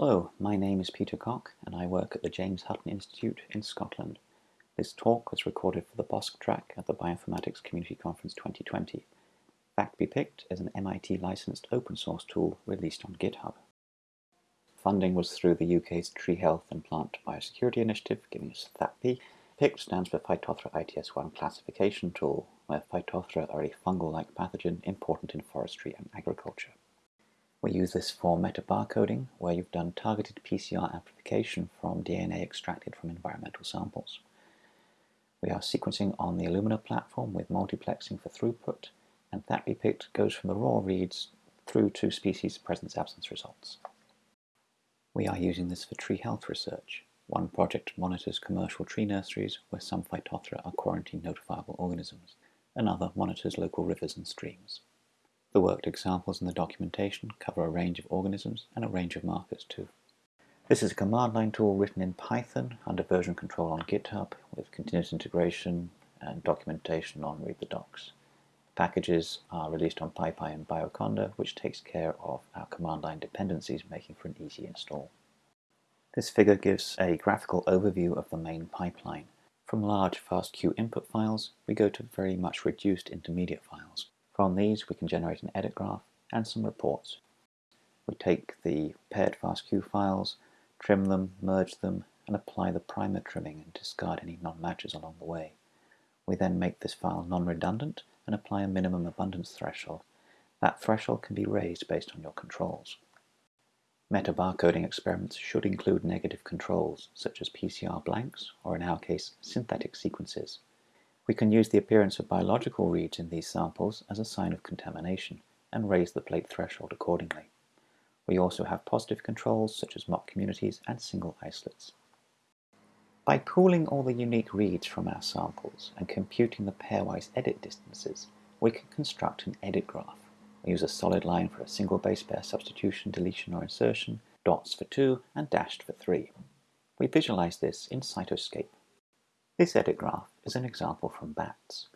Hello, my name is Peter Cock and I work at the James Hutton Institute in Scotland. This talk was recorded for the BOSC track at the Bioinformatics Community Conference 2020. THAPBI PICT is an MIT licensed open source tool released on GitHub. Funding was through the UK's Tree Health and Plant Biosecurity Initiative, giving us THAPBI. PICT stands for Phytophthora ITS1 classification tool, where Phytophthora are a fungal-like pathogen important in forestry and agriculture. We use this for metabarcoding, where you've done targeted PCR amplification from DNA extracted from environmental samples. We are sequencing on the Illumina platform with multiplexing for throughput, and THAPBI PICT goes from the raw reads through to species presence-absence results. We are using this for tree health research. One project monitors commercial tree nurseries where some Phytophthora are quarantine notifiable organisms. Another monitors local rivers and streams. The worked examples in the documentation cover a range of organisms and a range of markers too. This is a command line tool written in Python under version control on GitHub with continuous integration and documentation on Read the Docs. Packages are released on PyPI and Bioconda, which takes care of our command line dependencies, making for an easy install. This figure gives a graphical overview of the main pipeline. From large FASTQ input files, we go to very much reduced intermediate files. From these we can generate an edit graph and some reports. We take the paired FASTQ files, trim them, merge them, and apply the primer trimming and discard any non-matches along the way. We then make this file non-redundant and apply a minimum abundance threshold. That threshold can be raised based on your controls. Metabarcoding experiments should include negative controls, such as PCR blanks, or in our case, synthetic sequences. We can use the appearance of biological reads in these samples as a sign of contamination and raise the plate threshold accordingly. We also have positive controls such as mock communities and single isolates. By pooling all the unique reads from our samples and computing the pairwise edit distances, we can construct an edit graph. We use a solid line for a single base pair substitution, deletion or insertion, dots for 2 and dashed for 3. We visualize this in Cytoscape. This edit graph is an example from bats.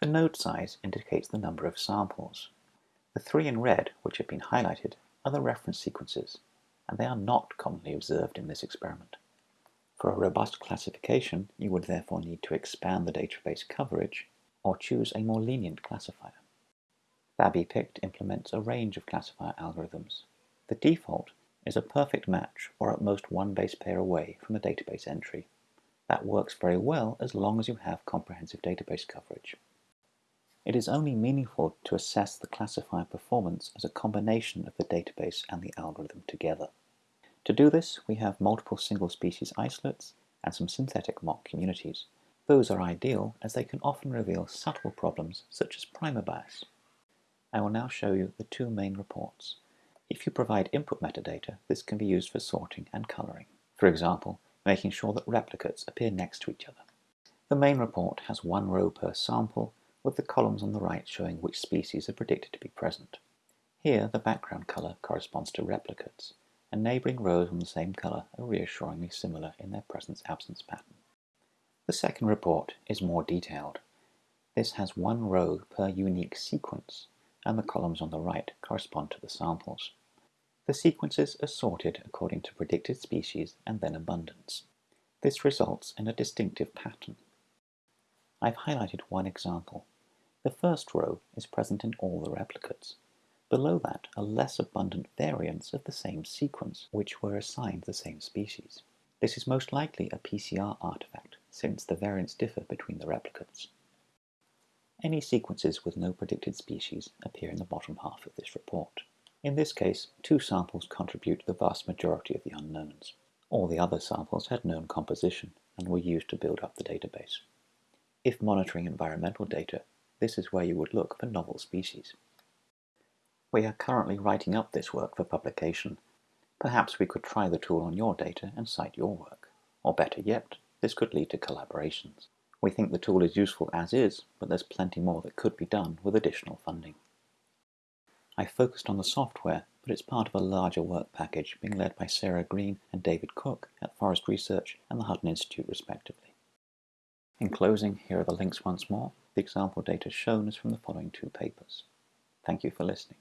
The node size indicates the number of samples. The three in red, which have been highlighted, are the reference sequences, and they are not commonly observed in this experiment. For a robust classification, you would therefore need to expand the database coverage or choose a more lenient classifier. THAPBI PICT implements a range of classifier algorithms. The default is a perfect match or at most one base pair away from a database entry. That works very well as long as you have comprehensive database coverage. It is only meaningful to assess the classifier performance as a combination of the database and the algorithm together. To do this, we have multiple single species isolates and some synthetic mock communities. Those are ideal as they can often reveal subtle problems such as primer bias. I will now show you the two main reports. If you provide input metadata, this can be used for sorting and coloring. For example, making sure that replicates appear next to each other. The main report has one row per sample, with the columns on the right showing which species are predicted to be present. Here, the background color corresponds to replicates, and neighboring rows on the same color are reassuringly similar in their presence-absence pattern. The second report is more detailed. This has one row per unique sequence, and the columns on the right correspond to the samples. The sequences are sorted according to predicted species and then abundance. This results in a distinctive pattern. I've highlighted one example. The first row is present in all the replicates. Below that are less abundant variants of the same sequence, which were assigned the same species. This is most likely a PCR artifact, since the variants differ between the replicates. Any sequences with no predicted species appear in the bottom half of this report. In this case, two samples contribute the vast majority of the unknowns. All the other samples had known composition and were used to build up the database. If monitoring environmental data, this is where you would look for novel species. We are currently writing up this work for publication. Perhaps we could try the tool on your data and cite your work. Or better yet, this could lead to collaborations. We think the tool is useful as is, but there's plenty more that could be done with additional funding. I focused on the software, but it's part of a larger work package being led by Sarah Green and David Cook at Forest Research and the Hutton Institute respectively. In closing, here are the links once more. The example data shown is from the following two papers. Thank you for listening.